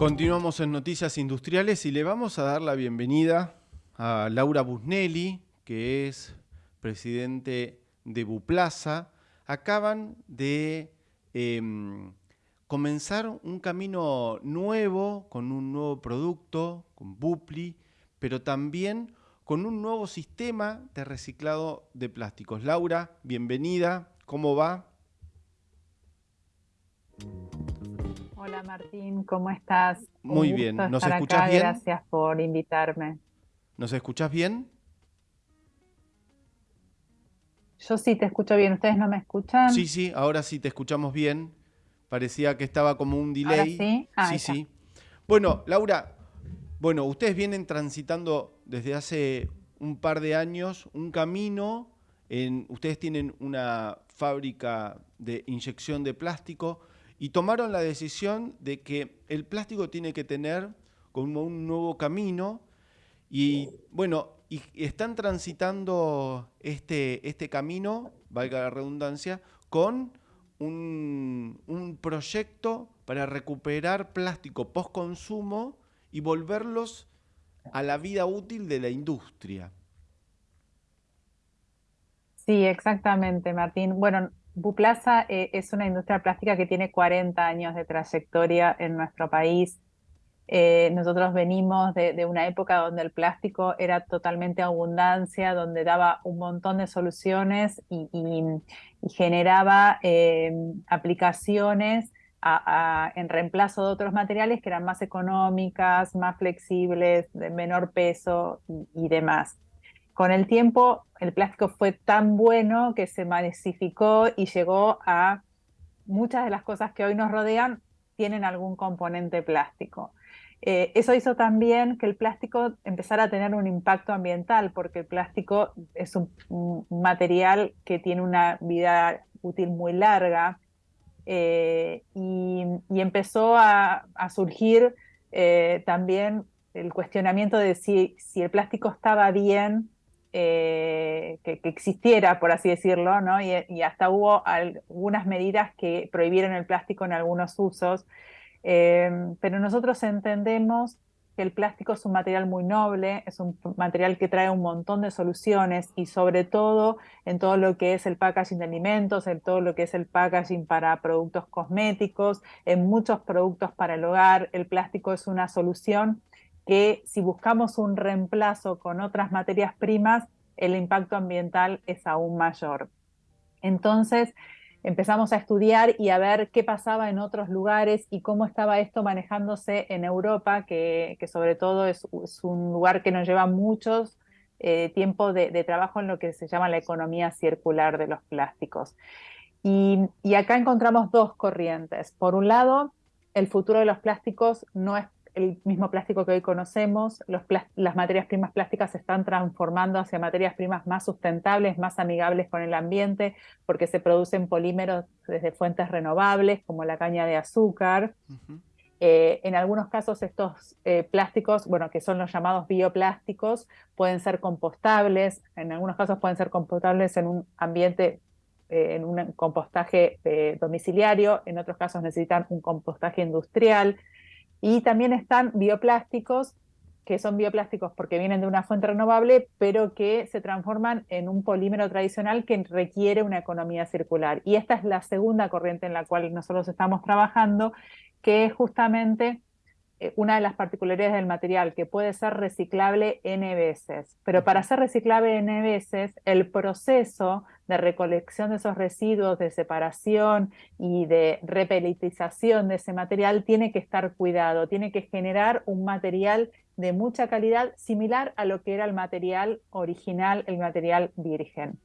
Continuamos en Noticias Industriales y le vamos a dar la bienvenida a Laura Busnelli, que es presidente de Buplaza. Acaban de em, comenzar un camino nuevo con un nuevo producto, con Bupli, pero también con un nuevo sistema de reciclado de plásticos. Laura, bienvenida, ¿cómo va? Hola Martín, ¿cómo estás? Muy bien, ¿nos escuchas bien? Gracias por invitarme. ¿Nos escuchas bien? Yo sí te escucho bien, ¿ustedes no me escuchan? Sí, sí, ahora sí te escuchamos bien. Parecía que estaba como un delay. sí? Ah, sí, sí. Bueno, Laura, bueno, ustedes vienen transitando desde hace un par de años un camino. En, ustedes tienen una fábrica de inyección de plástico y tomaron la decisión de que el plástico tiene que tener como un nuevo camino y bueno, y están transitando este, este camino, valga la redundancia, con un, un proyecto para recuperar plástico post-consumo y volverlos a la vida útil de la industria. Sí, exactamente, Martín. Bueno, Buplaza eh, es una industria plástica que tiene 40 años de trayectoria en nuestro país. Eh, nosotros venimos de, una época donde el plástico era totalmente abundancia, donde daba un montón de soluciones y, generaba eh, aplicaciones en reemplazo de otros materiales que eran más económicas, más flexibles, de menor peso y demás con el tiempo el plástico fue tan bueno que se masificó y llegó a muchas de las cosas que hoy nos rodean tienen algún componente plástico. Eh, eso hizo también que el plástico empezara a tener un impacto ambiental, porque el plástico es un, material que tiene una vida útil muy larga eh, y, empezó a, surgir eh, también el cuestionamiento de si, si el plástico estaba bien eh, que, existiera, por así decirlo, ¿no? y, hasta hubo algunas medidas que prohibieron el plástico en algunos usos, em, pero nosotros entendemos que el plástico es un material muy noble, es un material que trae un montón de soluciones y sobre todo en todo lo que es el packaging de alimentos, en todo lo que es el packaging para productos cosméticos, en muchos productos para el hogar, el plástico es una solución que si buscamos un reemplazo con otras materias primas, el impacto ambiental es aún mayor. Entonces, empezamos a estudiar y a ver qué pasaba en otros lugares y cómo estaba esto manejándose en Europa, que, sobre todo es, un lugar que nos lleva muchos eh, tiempo de, trabajo en lo que se llama la economía circular de los plásticos. y acá encontramos dos corrientes. Por un lado, el futuro de los plásticos no es el mismo plástico que hoy conocemos, las materias primas plásticas se están transformando hacia materias primas más sustentables, más amigables con el ambiente, porque se producen polímeros desde fuentes renovables, como la caña de azúcar. Eh, en algunos casos estos eh, plásticos, bueno, que son los llamados bioplásticos, pueden ser compostables, en algunos casos pueden ser compostables en un ambiente eh, en un compostaje domiciliario, en otros casos necesitan un compostaje industrial, y también están bioplásticos, que son bioplásticos porque vienen de una fuente renovable, pero que se transforman en un polímero tradicional que requiere una economía circular. Y esta es la segunda corriente en la cual nosotros estamos trabajando, que es justamente eh, una de las particularidades del material, que puede ser reciclable N veces. Pero para ser reciclable N veces, el proceso de recolección de esos residuos, de separación y de repelitización de ese material tiene que estar cuidado, tiene que generar un material de mucha calidad similar a lo que era el material original, el material virgen.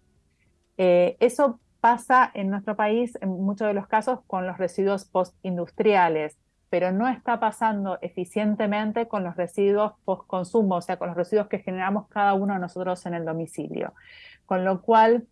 Eh, eso pasa en nuestro país en muchos de los casos con los residuos postindustriales pero no está pasando eficientemente con los residuos post-consumo, o sea, con los residuos que generamos cada uno de nosotros en el domicilio. Con lo cual,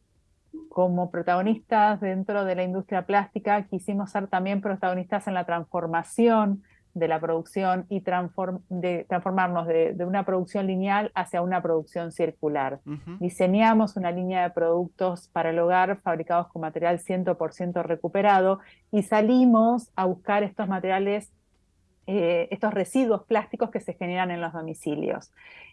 como protagonistas dentro de la industria plástica, quisimos ser también protagonistas en la transformación de la producción y de transformarnos de, una producción lineal hacia una producción circular. Diseñamos una línea de productos para el hogar fabricados con material 100% recuperado y salimos a buscar estos materiales eh, estos residuos plásticos que se generan en los domicilios.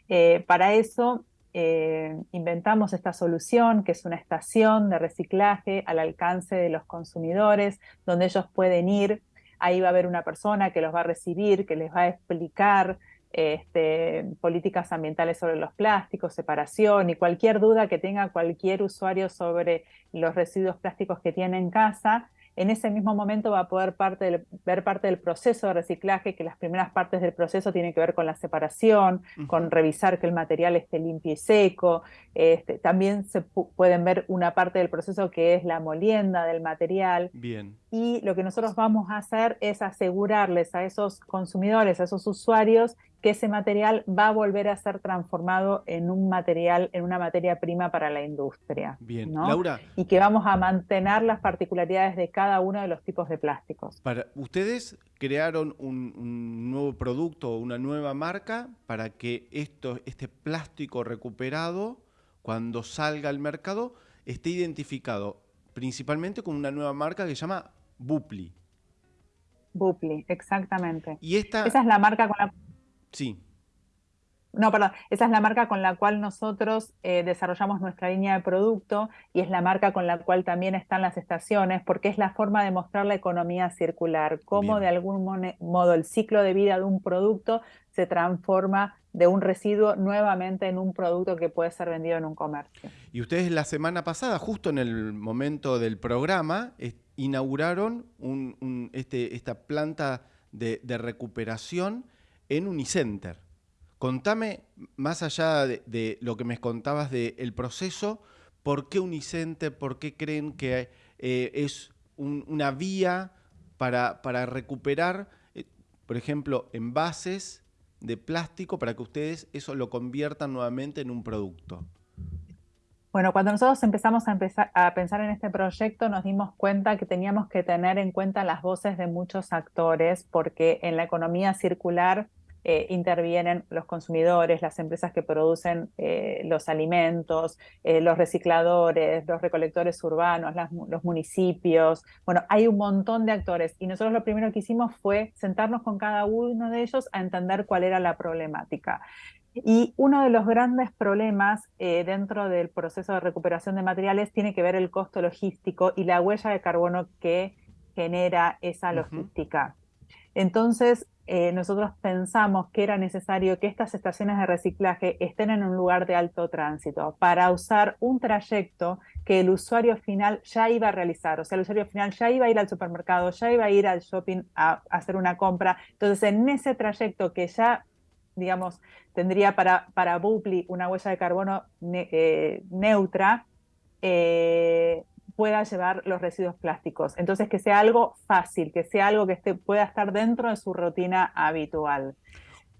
Eh, para eso inventamos esta solución, que es una estación de reciclaje al alcance de los consumidores, donde ellos pueden ir, ahí va a haber una persona que los va a recibir, que les va a explicar este, políticas ambientales sobre los plásticos, separación y cualquier duda que tenga cualquier usuario sobre los residuos plásticos que tiene en casa, en ese mismo momento va a poder parte ver parte del proceso de reciclaje, que las primeras partes del proceso tienen que ver con la separación, con revisar que el material esté limpio y seco. Este, también se pueden ver una parte del proceso que es la molienda del material. Bien. Y lo que nosotros vamos a hacer es asegurarles a esos consumidores, a esos usuarios, que ese material va a volver a ser transformado en un material, en una materia prima para la industria. Bien, Laura. Y que vamos a mantener las particularidades de cada uno de los tipos de plásticos. Para, ustedes crearon un, nuevo producto, una nueva marca para que esto, este plástico recuperado, cuando salga al mercado, esté identificado principalmente con una nueva marca que se llama Bupli. Bupli, exactamente. Y esta... Esa es la marca con la Sí. No, perdón, esa es la marca con la cual nosotros eh, desarrollamos nuestra línea de producto y es la marca con la cual también están las estaciones, porque es la forma de mostrar la economía circular, cómo de algún modo el ciclo de vida de un producto se transforma de un residuo nuevamente en un producto que puede ser vendido en un comercio. Y ustedes la semana pasada, justo en el momento del programa, inauguraron este, esta planta de recuperación en Unicenter. Contame, más allá de, lo que me contabas del proceso, ¿por qué Unicenter, por qué creen que eh, es una vía para, para recuperar, eh, por ejemplo, envases de plástico para que ustedes eso lo conviertan nuevamente en un producto? Bueno, cuando nosotros empezamos a, pensar en este proyecto nos dimos cuenta que teníamos que tener en cuenta las voces de muchos actores porque en la economía circular eh, intervienen los consumidores, las empresas que producen eh, los alimentos, eh, los recicladores, los recolectores urbanos, los municipios. Bueno, hay un montón de actores y nosotros lo primero que hicimos fue sentarnos con cada uno de ellos a entender cuál era la problemática. Y uno de los grandes problemas dentro del proceso de recuperación de materiales tiene que ver el costo logístico y la huella de carbono que genera esa logística. Entonces, eh, nosotros pensamos que era necesario que estas estaciones de reciclaje estén en un lugar de alto tránsito para usar un trayecto que el usuario final ya iba a realizar. O sea, el usuario final ya iba a ir al supermercado, ya iba a ir al shopping a, hacer una compra. Entonces, en ese trayecto que ya digamos, tendría para, para Bupli una huella de carbono eh, neutra, eh, pueda llevar los residuos plásticos. Entonces, que sea algo fácil, que sea algo que esté, pueda estar dentro de su rutina habitual.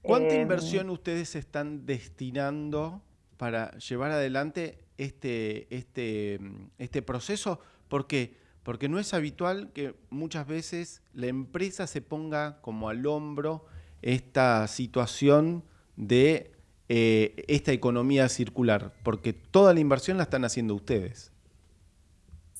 ¿Cuánta em, inversión ustedes están destinando para llevar adelante este, este, este proceso? ¿Por qué? Porque no es habitual que muchas veces la empresa se ponga como al hombro esta situación de eh, esta economía circular, porque toda la inversión la están haciendo ustedes.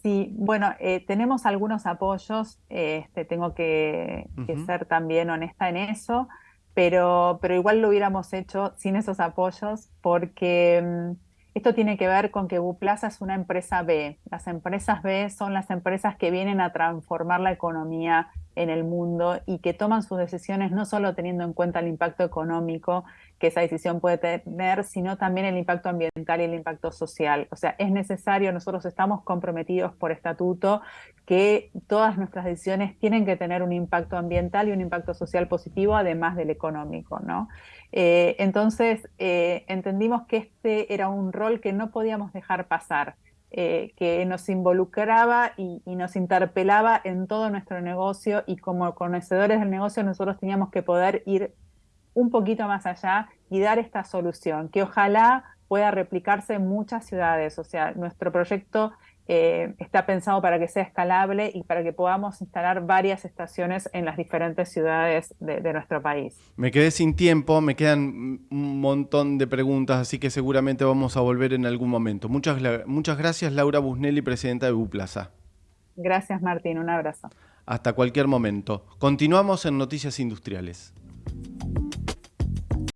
Sí, bueno, eh, tenemos algunos apoyos, este, tengo que, ser también honesta en eso, pero, pero igual lo hubiéramos hecho sin esos apoyos porque mm, esto tiene que ver con que Buplaza es una empresa B. Las empresas B son las empresas que vienen a transformar la economía en el mundo y que toman sus decisiones no solo teniendo en cuenta el impacto económico que esa decisión puede tener, sino también el impacto ambiental y el impacto social. O sea, es necesario, nosotros estamos comprometidos por estatuto que todas nuestras decisiones tienen que tener un impacto ambiental y un impacto social positivo, además del económico, ¿no? Eh, entonces, eh, entendimos que este era un rol que no podíamos dejar pasar. Eh, que nos involucraba y, nos interpelaba en todo nuestro negocio y como conocedores del negocio nosotros teníamos que poder ir un poquito más allá y dar esta solución, que ojalá pueda replicarse en muchas ciudades. O sea, nuestro proyecto eh, está pensado para que sea escalable y para que podamos instalar varias estaciones en las diferentes ciudades de, nuestro país. Me quedé sin tiempo, me quedan un montón de preguntas, así que seguramente vamos a volver en algún momento. Muchas, muchas gracias, Laura Busnelli, presidenta de Buplaza. Gracias, Martín. Un abrazo. hasta cualquier momento. Continuamos en Noticias Industriales.